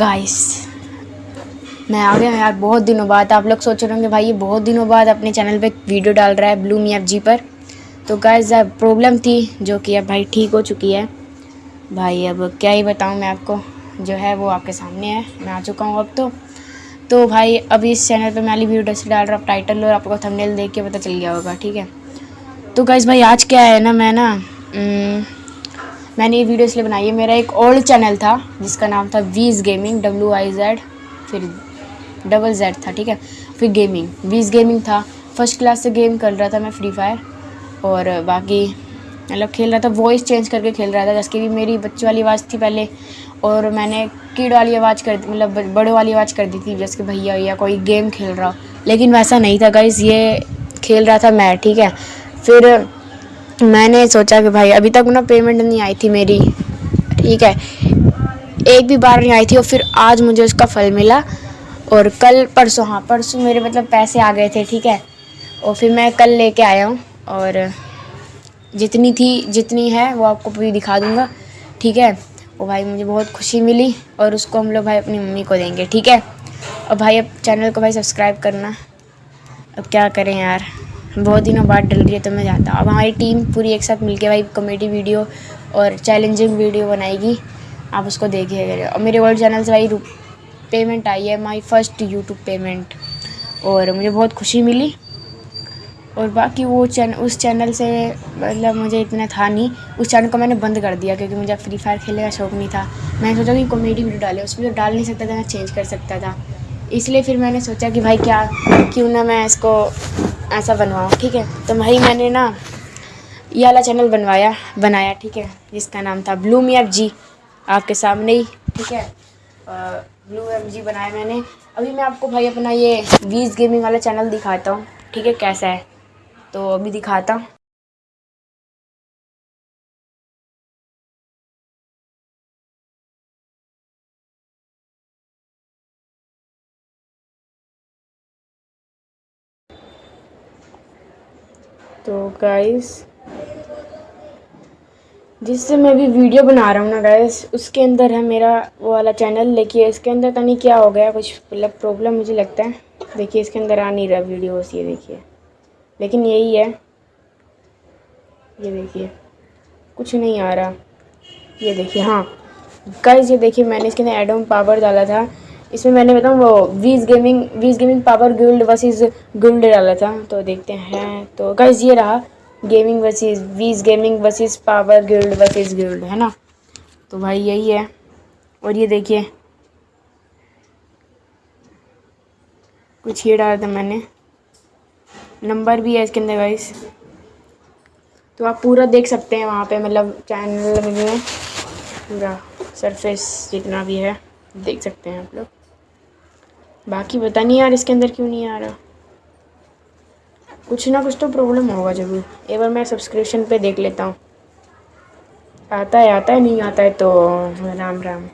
Guys मैं आ गया यार, बहुत दिनों बाद। आप लोग सोच रहे होंगे, भाई ये बहुत दिनों बाद अपने चैनल पे वीडियो डाल रहा है ब्लू मी एफ़ जी पर। तो गाइस प्रॉब्लम थी जो कि अब भाई ठीक हो चुकी है। भाई, अब क्या ही बताऊँ मैं आपको, जो है वो आपके सामने है। मैं आ चुका हूँ अब तो। तो भाई अभी इस चैनल पे मैं वाली वीडियो से डाल रहा हूँ टाइटल और आपको थंबनेल देख के पता चल गया होगा, ठीक है? तो गाइस भाई, आज क्या है ना, मैं ना मैंने ये वीडियो इसलिए बनाई है, मेरा एक ओल्ड चैनल था, जिसका नाम था Wizz gaming W I Z फिर डबल जेड था, ठीक है? फिर गेमिंग वीज गेमिंग था। फ़र्स्ट क्लास से गेम कर रहा था मैं फ्री फायर और बाकी मतलब खेल रहा था वॉइस चेंज करके खेल रहा था, जैसे कि मेरी बच्चे वाली आवाज़ थी पहले, और मैंने कीड वाली आवाज़ कर मतलब बड़े वाली आवाज़ कर दी थी, जैसे कि भैया या कोई गेम खेल रहा लेकिन वैसा नहीं था गाइस ये खेल रहा था मैं, ठीक है? फिर मैंने सोचा कि भाई, अभी तक ना पेमेंट नहीं आई थी मेरी। ठीक है? एक भी बार नहीं आई थी और फिर आज मुझे उसका फल मिला। और कल परसों हाँ परसों मेरे मतलब पैसे आ गए थे, ठीक है? और फिर मैं कल लेके आया हूँ और जितनी थी, जितनी है, वो आपको पूरी दिखा दूँगा। ठीक है? और भाई, मुझे बहुत खुशी मिली और उसको हम लोग भाई अपनी मम्मी को देंगे, ठीक है? और भाई, अब चैनल को भाई सब्सक्राइब करना। अब क्या करें यार? बहुत दिनों बाद डल रही है तो मैं जाता हूँ। अब हमारी टीम पूरी एक साथ मिलके भाई कॉमेडी वीडियो और चैलेंजिंग वीडियो बनाएगी। आप उसको देखिएगा और मेरे वर्ल्ड चैनल से भाई पेमेंट आई है माई फ़र्स्ट यूट्यूब पेमेंट और मुझे बहुत खुशी मिली। और बाकी वो चैनल उस चैनल से मतलब मुझे इतना था नहीं। उस चैनल को मैंने बंद कर दिया क्योंकि मुझे फ्री फायर खेलने का शौक नहीं था। मैंने सोचा कि कॉमेडी वीडियो डाले, उसमें तो डाल नहीं सकता था, मैं चेंज कर सकता था। इसलिए फिर मैंने सोचा कि भाई क्या क्यों ना मैं इसको ऐसा बनवाऊँ ठीक है? तो भाई मैंने ना ये वाला चैनल बनवाया, बनाया, ठीक है? जिसका नाम था ब्लू मी जी आपके सामने ही, ठीक है? ब्लू एम जी बनाया मैंने। अभी मैं आपको भाई अपना ये वीज गेमिंग वाला चैनल दिखाता हूँ, ठीक है? कैसा है? तो अभी दिखाता हूँ। तो गाइस जिससे मैं भी वीडियो बना रहा हूँ ना गाइस उसके अंदर है मेरा वो वाला चैनल देखिए, इसके अंदर तो नहीं क्या हो गया, कुछ मतलब प्रॉब्लम मुझे लगता है। देखिए, इसके अंदर आ नहीं रहा वीडियोस ये देखिए। लेकिन यही है। ये देखिए, कुछ नहीं आ रहा। ये देखिए हाँ। गाइस ये देखिए, मैंने इसके अंदर एडम पावर डाला था। इसमें मैंने बताऊँ, वो Wizz gaming Wizz gaming power guild versus guild डाला था। तो देखते हैं। तो गाइस ये रहा gaming versus Wizz gaming versus power guild versus guild है ना? तो भाई, यही है। और ये देखिए, कुछ ये डाला था मैंने। नंबर भी है इसके अंदर गाइस तो आप पूरा देख सकते हैं वहाँ पे मतलब चैनल में पूरा सरफेस जितना भी है, देख सकते हैं आप लोग। बाकी पता नहीं यार, इसके अंदर क्यों नहीं आ रहा? कुछ ना कुछ तो प्रॉब्लम होगा ज़रूर। एक बार मैं सब्सक्रिप्शन पे देख लेता हूँ। आता है आता है, नहीं आता है तो राम राम।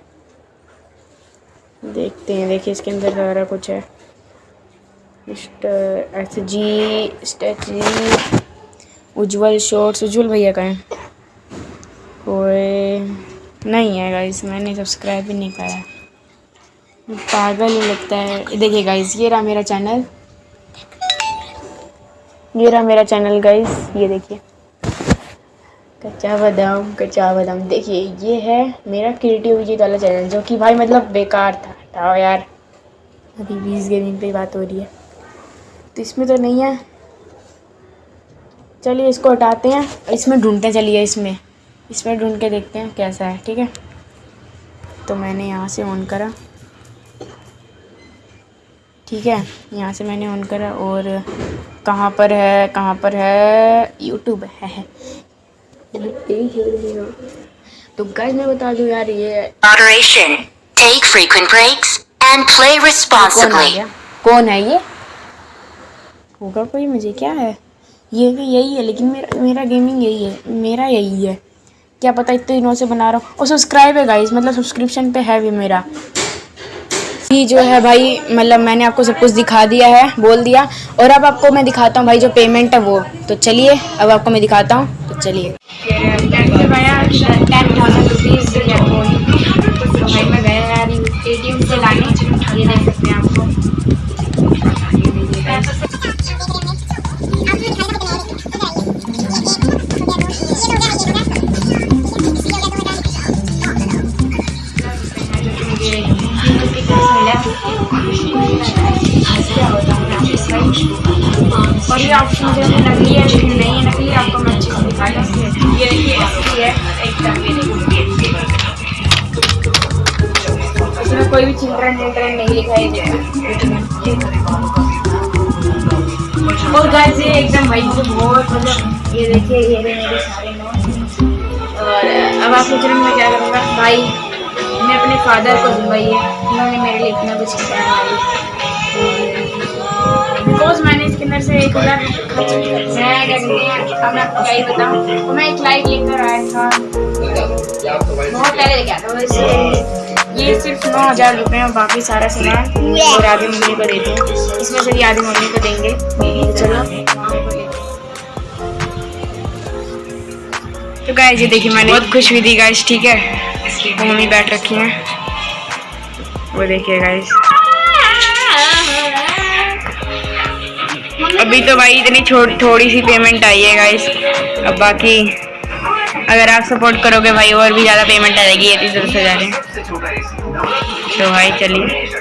देखते हैं, देखिए इसके अंदर सारा कुछ है। एस जी उज्जवल शॉर्ट्स उज्जवल भैया का है। कोई नहीं है गाइस मैंने सब्सक्राइब भी नहीं करा पागल ही लगता है। देखिए गाइस ये रहा मेरा चैनल ये रहा मेरा चैनल गाइस ये देखिए। कच्चा बादाम कच्चा बादाम। देखिए, ये है मेरा क्रिएटिव वाला चैनल जो कि भाई मतलब बेकार था। हटाओ यार। अभी बीस गेमिंग पे बात हो रही है। तो इसमें तो नहीं है। चलिए इसको हटाते हैं। इसमें ढूंढते चलिए इसमें। इसमें ढूंढ के देखते हैं कैसा है, ठीक है? तो मैंने यहाँ से ऑन करा। ठीक है? यहाँ से मैंने ऑन करा और कहाँ पर है कहाँ पर है? यूट्यूब है। तो गाइस मैं बता दूँ यार ये. Take frequent breaks and play कौन responsibly. कौन है ये? होगा कोई? मुझे क्या है? ये भी यही है लेकिन मेरा मेरा गेमिंग यही है। मेरा यही है। क्या पता इतने दिनों से बना रहा हूँ। और सब्सक्राइब है गाइस मतलब सब्सक्रिप्शन पे है भी मेरा। ये जो है भाई मतलब मैंने आपको सब कुछ दिखा दिया है, बोल दिया। और अब आपको मैं दिखाता हूँ भाई, जो पेमेंट है वो। तो चलिए, अब आपको मैं दिखाता हूँ। तो चलिए। और ये ऑप्शन जो है नकली है लेकिन नहीं है नकली आपको मैं अच्छे से दिखा दूँ ये देखिए असली है एकदम ये इसमें कोई भी चिल्ड्रन चिल्ड्रन नहीं दिखाई दे रहा। और गाइस ये एकदम भाई मुझे बहुत मतलब ये देखिए ये रहे मेरे सारे नोट्स और अब आप सोच रहे हैं मैं क्या करूँगा? भाई मैं अपने फादर को दूँगा ये। उन्होंने मेरे लिए इतना कुछ किया है। अंदर से एक है। क्या कहते हैं अब मैं क्या ही बताऊँ? मैं एक लाइट लेकर आया था। बहुत पहले लेके आया था वैसे ये सिर्फ़ नौ हज़ार रुपये और बाकी सारा सामान। और आधी मम्मी को देते हैं इसमें से भी आधी मम्मी को देंगे। चलो। तो गाइस ये देखिए मैंने बहुत खुश हुई थी गाइस ठीक है? मम्मी बैठ रखी हैं। वो देखिए गाइस अभी तो भाई इतनी छोटी थोड़ी सी पेमेंट आई है गाइस अब बाकी अगर आप सपोर्ट करोगे भाई, और भी ज़्यादा पेमेंट आएगी ये तीस दस हज़ार तो भाई चलिए।